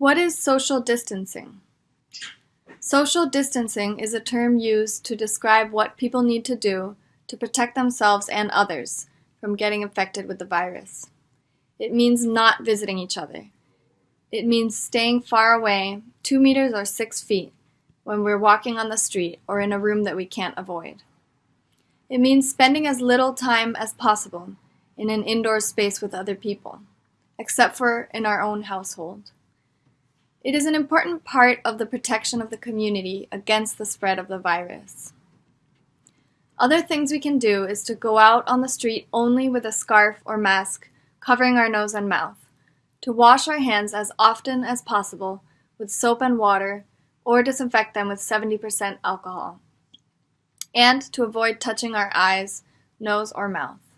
What is social distancing? Social distancing is a term used to describe what people need to do to protect themselves and others from getting infected with the virus. It means not visiting each other. It means staying far away, two meters or six feet, when we're walking on the street or in a room that we can't avoid. It means spending as little time as possible in an indoor space with other people, except for in our own household. It is an important part of the protection of the community against the spread of the virus. Other things we can do is to go out on the street only with a scarf or mask covering our nose and mouth, to wash our hands as often as possible with soap and water or disinfect them with 70% alcohol, and to avoid touching our eyes, nose, or mouth.